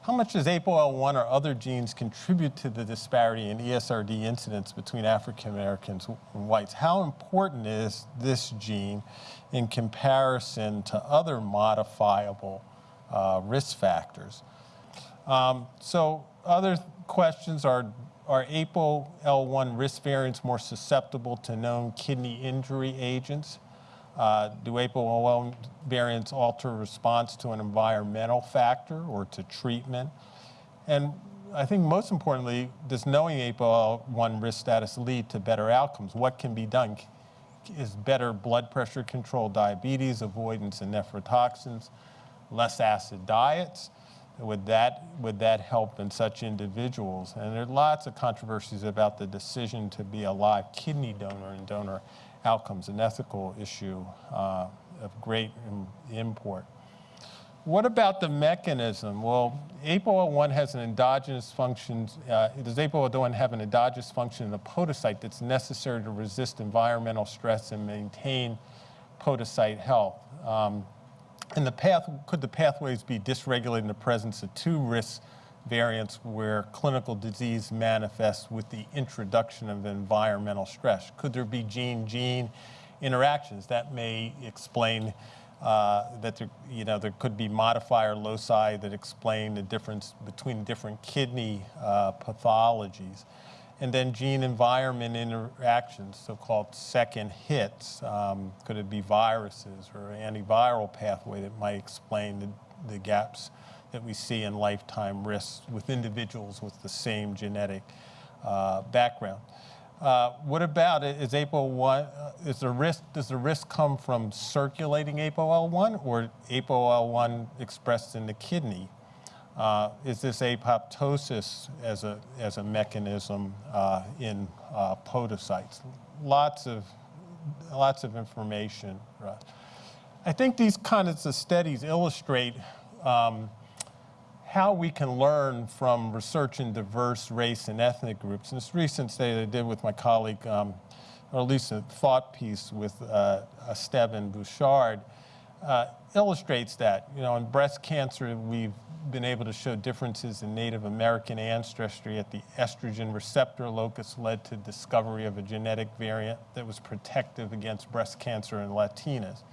how much does APOL1 or other genes contribute to the disparity in ESRD incidence between African Americans and whites? How important is this gene in comparison to other modifiable uh, risk factors? Um, so other questions are, are APOL1 risk variants more susceptible to known kidney injury agents? Uh, do APOL1 variants alter response to an environmental factor or to treatment? And I think most importantly, does knowing APOL1 risk status lead to better outcomes? What can be done? Is better blood pressure control, diabetes avoidance, and nephrotoxins, less acid diets? Would that, would that help in such individuals? And there are lots of controversies about the decision to be a live kidney donor and donor outcomes, an ethical issue uh, of great import. What about the mechanism? Well, APOL1 has an endogenous function. Uh, does APOL1 have an endogenous function in the podocyte that's necessary to resist environmental stress and maintain podocyte health? Um, and the path, could the pathways be dysregulated in the presence of two risk variants where clinical disease manifests with the introduction of environmental stress? Could there be gene-gene interactions that may explain uh, that there, you know, there could be modifier loci that explain the difference between different kidney uh, pathologies? And then gene environment interactions, so-called second hits. Um, could it be viruses or antiviral pathway that might explain the, the gaps that we see in lifetime risks with individuals with the same genetic uh, background? Uh, what about? Is APOL1, uh, is the risk, does the risk come from circulating APOL1 or APOL1 expressed in the kidney? Uh, is this apoptosis as a, as a mechanism uh, in uh, podocytes? Lots of, lots of information. I think these kinds of studies illustrate um, how we can learn from research in diverse race and ethnic groups. And this recent study I did with my colleague, um, or at least a thought piece with uh, Esteban Burchard, uh, illustrates that. You know, in breast cancer, we've been able to show differences in Native American ancestry at the estrogen receptor locus led to discovery of a genetic variant that was protective against breast cancer in Latinas.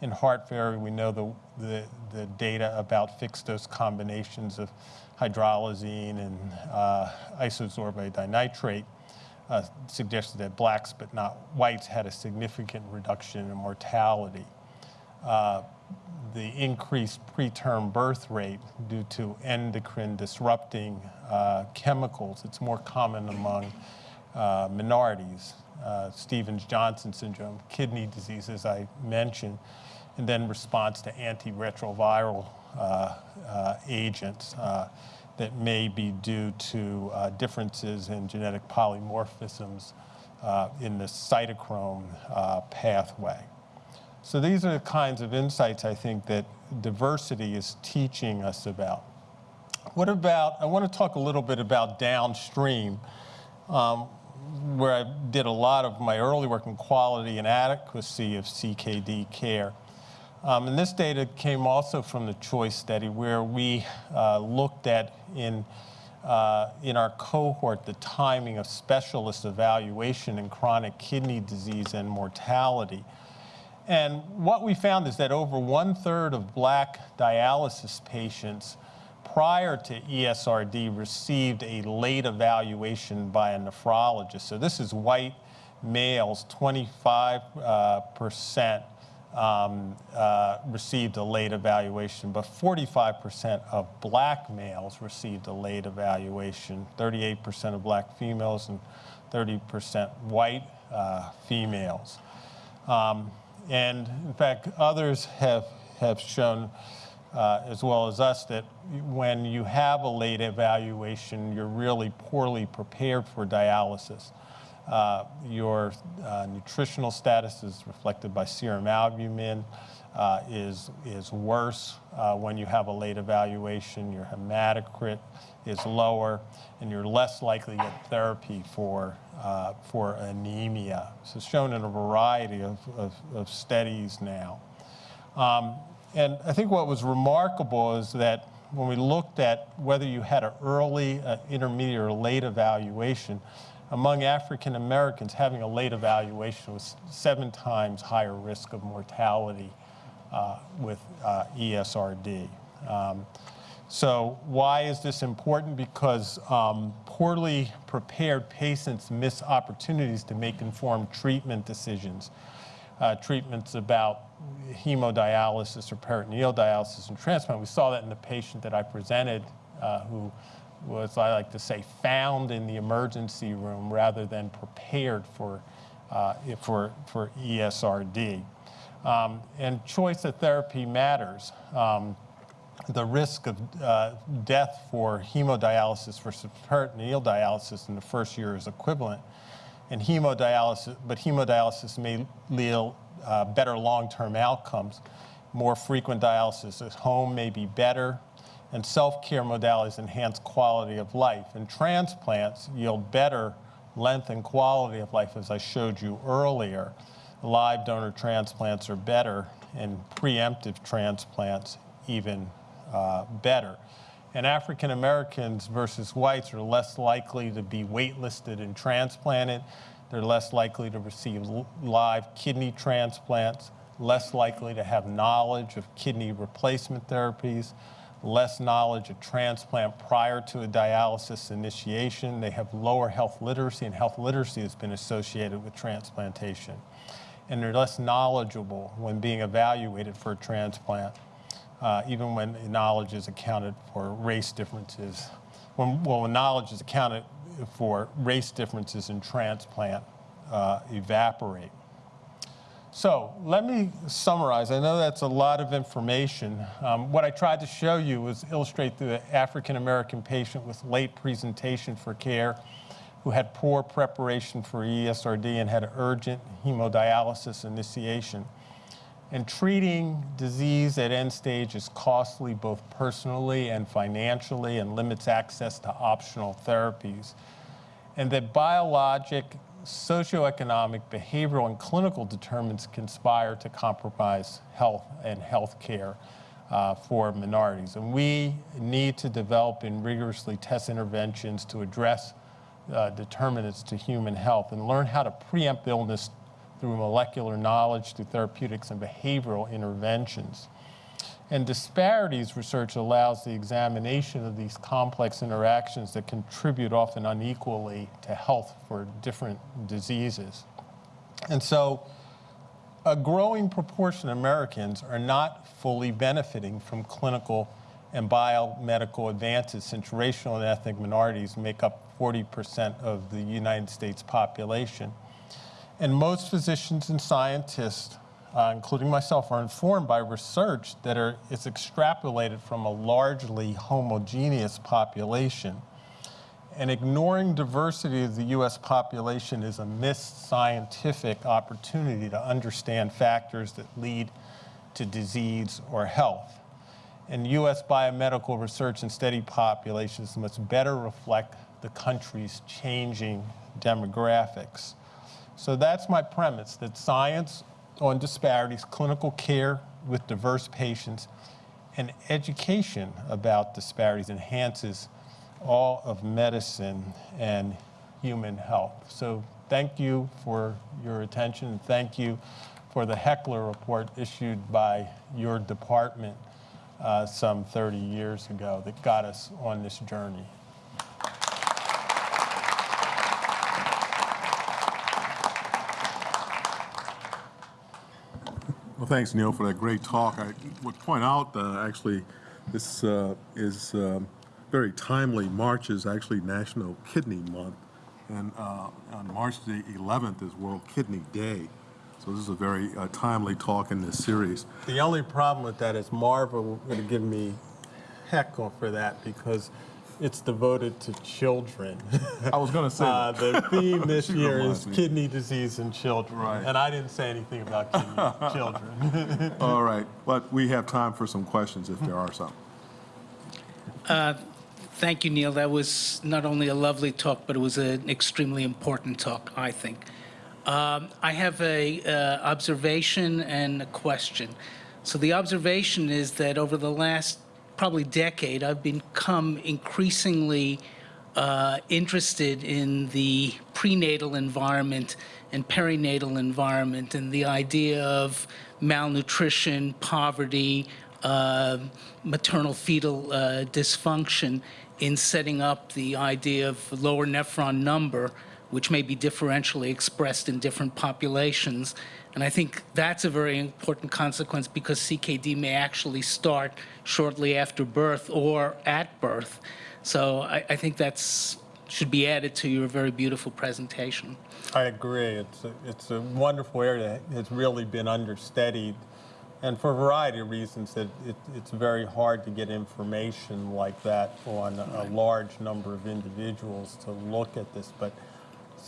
In heart failure, we know the, the, the data about fixed dose combinations of hydralazine and uh, dinitrate uh, suggested that blacks but not whites had a significant reduction in mortality. Uh, the increased preterm birth rate due to endocrine disrupting uh, chemicals. It's more common among uh, minorities. Uh, Stevens-Johnson syndrome, kidney disease, as I mentioned, and then response to antiretroviral uh, agents that may be due to differences in genetic polymorphisms in the cytochrome pathway. So these are the kinds of insights I think that diversity is teaching us about. What about, I want to talk a little bit about downstream, um, where I did a lot of my early work in quality and adequacy of CKD care. Um, and this data came also from the CHOICE study where we uh, looked at in, uh, in our cohort the timing of specialist evaluation in chronic kidney disease and mortality. And what we found is that over one third of black dialysis patients prior to ESRD received a late evaluation by a nephrologist. So this is white males, 25% uh, um, uh, received a late evaluation, but 45% of black males received a late evaluation, 38% of black females and 30% white uh, females. Um, and in fact, others have, have shown, uh, as well as us, that when you have a late evaluation, you're really poorly prepared for dialysis. Uh, your uh, nutritional status is reflected by serum albumin, uh, is, is worse uh, when you have a late evaluation. Your hematocrit is lower, and you're less likely to get therapy for, uh, for anemia. So it's shown in a variety of, of, of studies now. Um, and I think what was remarkable is that when we looked at whether you had an early, uh, intermediate, or late evaluation, among African Americans, having a late evaluation was seven times higher risk of mortality uh, with uh, ESRD. Um, so why is this important? Because um, poorly prepared patients miss opportunities to make informed treatment decisions. Uh, treatments about hemodialysis or peritoneal dialysis and transplant. We saw that in the patient that I presented uh, who was, I like to say, found in the emergency room rather than prepared for, uh, for, for ESRD. Um, and choice of therapy matters. Um, the risk of uh, death for hemodialysis versus peritoneal dialysis in the first year is equivalent. And hemodialysis, but hemodialysis may yield uh, better long-term outcomes. More frequent dialysis at home may be better, and self-care modalities enhance quality of life. And transplants yield better length and quality of life, as I showed you earlier. Live donor transplants are better, and preemptive transplants even uh, better. And African Americans versus whites are less likely to be waitlisted and transplanted. They're less likely to receive live kidney transplants, less likely to have knowledge of kidney replacement therapies, less knowledge of transplant prior to a dialysis initiation. They have lower health literacy, and health literacy has been associated with transplantation. And they're less knowledgeable when being evaluated for a transplant, uh, even when knowledge is accounted for race differences. When, well, when knowledge is accounted for race differences in transplant uh, evaporate. So let me summarize. I know that's a lot of information. Um, what I tried to show you was illustrate the African American patient with late presentation for care who had poor preparation for ESRD and had urgent hemodialysis initiation. And treating disease at end stage is costly both personally and financially and limits access to optional therapies. And that biologic, socioeconomic, behavioral, and clinical determinants conspire to compromise health and health care uh, for minorities. And we need to develop and rigorously test interventions to address uh, determinants to human health and learn how to preempt illness through molecular knowledge, through therapeutics and behavioral interventions. And disparities research allows the examination of these complex interactions that contribute often unequally to health for different diseases. And so a growing proportion of Americans are not fully benefiting from clinical and biomedical advances since racial and ethnic minorities make up 40% of the United States population. And most physicians and scientists, uh, including myself, are informed by research that are, is extrapolated from a largely homogeneous population. And ignoring diversity of the US population is a missed scientific opportunity to understand factors that lead to disease or health. And US biomedical research and study populations must better reflect the country's changing demographics. So that's my premise, that science on disparities, clinical care with diverse patients, and education about disparities enhances all of medicine and human health. So thank you for your attention, and thank you for the Heckler Report issued by your department uh, some 30 years ago that got us on this journey. Thanks, Neil, for that great talk. I would point out, uh, actually, this uh, is um, very timely. March is actually National Kidney Month, and uh, on March the 11th is World Kidney Day. So this is a very uh, timely talk in this series. The only problem with that is Marva would give me heckle for that because it's devoted to children. I was going to say, Uh, the theme this year reminds is me. kidney disease in children. Right. And I didn't say anything about kidney children. all right, but we have time for some questions if there are some. Thank you, Neil. That was not only a lovely talk, but it was an extremely important talk, I think. Um, I have a uh, observation and a question. So the observation is that over the last probably decade, I've become increasingly uh, interested in the prenatal environment and perinatal environment and the idea of malnutrition, poverty, uh, maternal fetal uh, dysfunction in setting up the idea of lower nephron number, which may be differentially expressed in different populations. And I think that's a very important consequence because CKD may actually start shortly after birth or at birth. So I, I think that's should be added to your very beautiful presentation. I agree. It's a, it's a wonderful area that has really been understudied. And for a variety of reasons, it, it, it's very hard to get information like that on a large number of individuals to look at this. But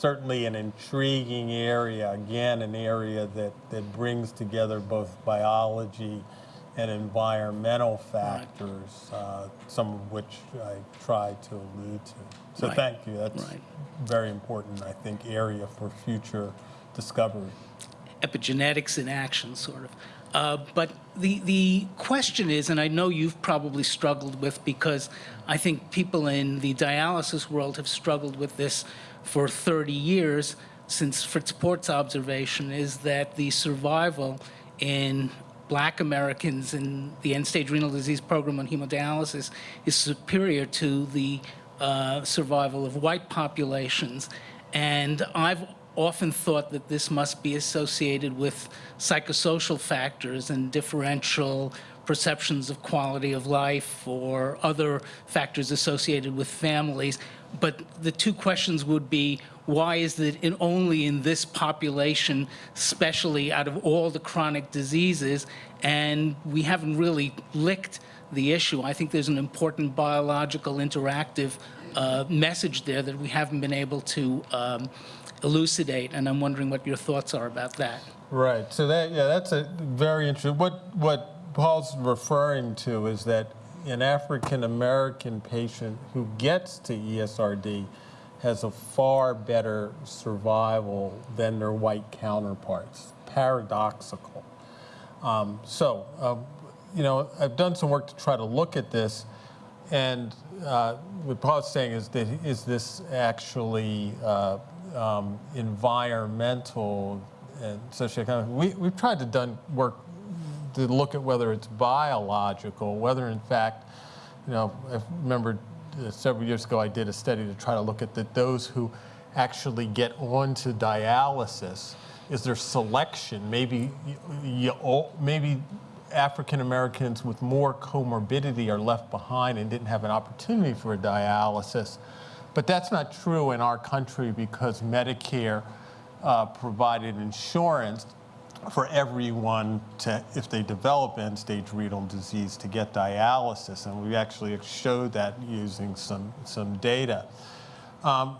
certainly an intriguing area, again, an area that, that brings together both biology and environmental factors, uh, some of which I tried to allude to. So Right. thank you. That's Right. very important, I think, area for future discovery. epigenetics in action, sort of. Uh, but the, the question is, and I know you've probably struggled with because I think people in the dialysis world have struggled with this for 30 years since Fritz Port's observation, is that the survival in black Americans in the end-stage renal disease program on hemodialysis is superior to the uh, survival of white populations. And I've often thought that this must be associated with psychosocial factors and differential perceptions of quality of life or other factors associated with families. But the two questions would be, why is it in, only in this population, especially out of all the chronic diseases, and we haven't really licked the issue. I think there's an important biological interactive uh, message there that we haven't been able to um, elucidate, and I'm wondering what your thoughts are about that. Right. So that yeah, that's a very interesting. What what Paul's referring to is that an African American patient who gets to ESRD has a far better survival than their white counterparts. Paradoxical. Um, so, um, you know, I've done some work to try to look at this, and uh, what Paul's saying is that is this actually uh, um, environmental and socioeconomic? We, we've tried to done work to look at whether it's biological, whether in fact, you know, I remember uh, several years ago I did a study to try to look at that those who actually get onto dialysis, is there selection? Maybe, you, maybe African Americans with more comorbidity are left behind and didn't have an opportunity for a dialysis. But that's not true in our country because Medicare uh, provided insurance for everyone to, if they develop end-stage renal disease, to get dialysis. And we actually showed that using some, some data. Um,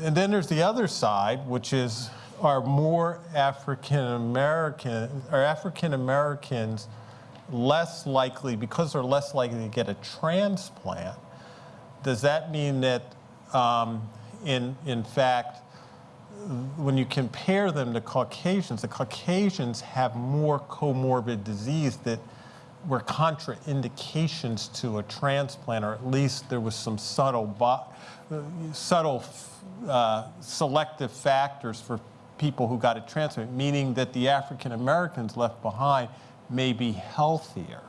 and then there's the other side, which is are more African American, are African Americans less likely, because they're less likely to get a transplant, does that mean that um, in, in fact, when you compare them to Caucasians, the Caucasians have more comorbid disease that were contraindications to a transplant, or at least there was some subtle, subtle uh, selective factors for people who got a transplant, meaning that the African Americans left behind may be healthier.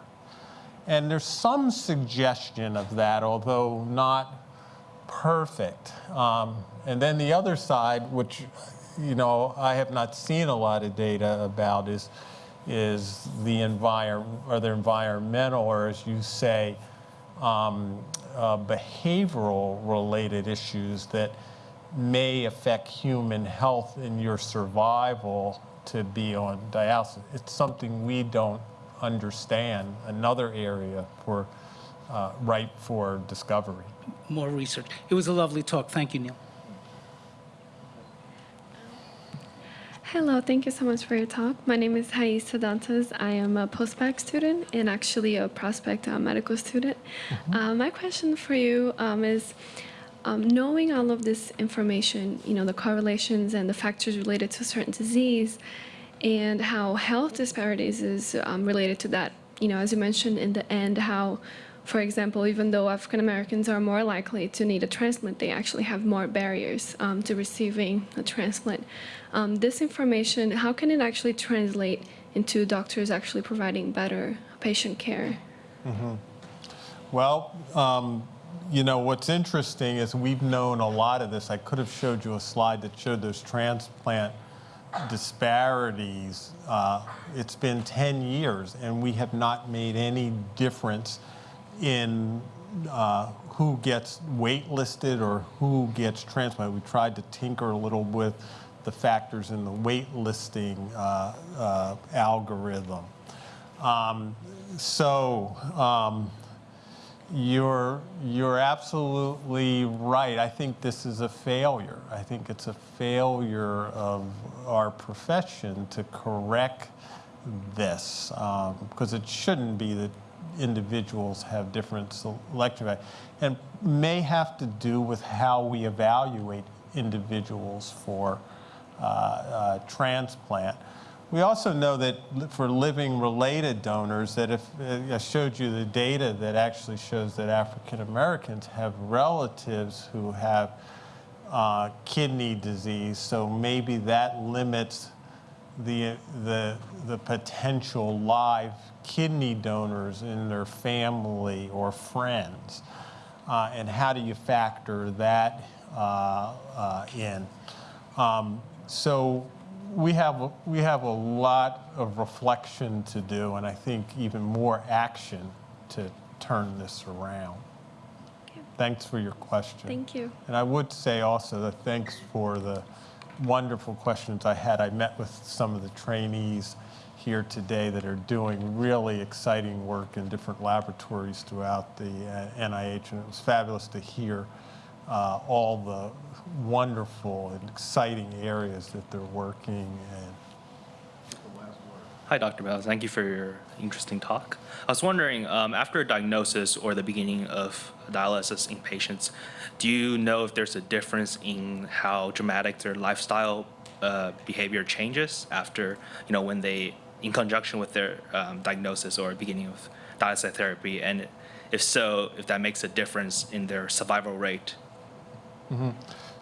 And there's some suggestion of that, although not perfect. Um, and then the other side, which you know I have not seen a lot of data about, is is the environment or the environmental, or as you say, um, uh, behavioral related issues that may affect human health and your survival to be on dialysis. It's something we don't understand. Another area for uh, ripe for discovery. More research. It was a lovely talk. Thank you, Neil. Hello, thank you so much for your talk. My name is Hais Sadantas. I am a postbac student and actually a prospect uh, medical student. Uh, my question for you um, is, um, knowing all of this information, you know, the correlations and the factors related to certain disease, and how health disparities is um, related to that. You know, as you mentioned in the end, how, for example, even though African Americans are more likely to need a transplant, they actually have more barriers um, to receiving a transplant. Um, this information, how can it actually translate into doctors actually providing better patient care? Well, um, you know, what's interesting is we've known a lot of this. I could have showed you a slide that showed those transplant disparities. Uh, it's been 10 years, and we have not made any difference in uh, who gets waitlisted or who gets transplanted. We tried to tinker a little with the factors in the waitlisting uh, uh, algorithm. Um, so, um, you're, you're absolutely right. I think this is a failure. I think it's a failure of our profession to correct this because it shouldn't be that individuals have different selection value and may have to do with how we evaluate individuals for uh, uh, transplant. We also know that for living related donors, that if uh, I showed you the data that actually shows that African Americans have relatives who have uh, kidney disease, so maybe that limits the, the, the potential live kidney donors in their family or friends. Uh, and how do you factor that uh, uh, in? Um, so we have, a- we have a lot of reflection to do, and I think even more action to turn this around. Okay, Thanks for your question. Thank you. And I would say also that thanks for the wonderful questions I had. I met with some of the trainees here today that are doing really exciting work in different laboratories throughout the uh, NIH, and it was fabulous to hear uh, all the wonderful and exciting areas that they're working in. Hi, Dr. Bell. Thank you for your interesting talk. I was wondering, um, after a diagnosis or the beginning of dialysis in patients, do you know if there's a difference in how dramatic their lifestyle uh, behavior changes after, you know, when they, in conjunction with their um, diagnosis or beginning of dialysis therapy? And if so, if that makes a difference in their survival rate?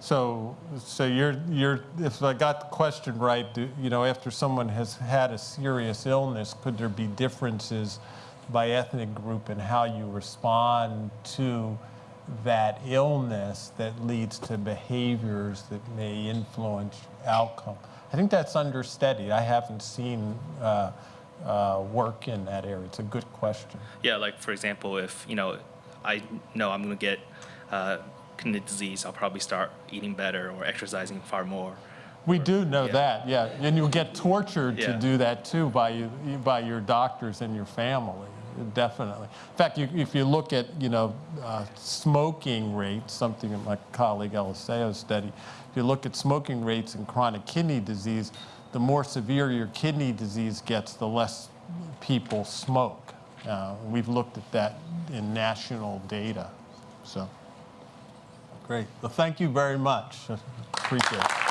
So, so you're, you're, if I got the question right, do, you know, after someone has had a serious illness, could there be differences by ethnic group in how you respond to that illness that leads to behaviors that may influence outcome? I think that's understudied. I haven't seen uh, uh, work in that area. It's a good question. Yeah, like for example, if you know, I know I'm going to get uh, kidney disease, I'll probably start eating better or exercising far more. We do know Yeah. that, yeah. And you'll get tortured to do that too by you, by your doctors and your family, definitely. In fact, you, if you look at, you know, uh, smoking rates, something that my colleague Eliseo studied, if you look at smoking rates in chronic kidney disease, the more severe your kidney disease gets, the less people smoke. Uh, we've looked at that in national data, so. Great. Well, thank you very much. Appreciate it.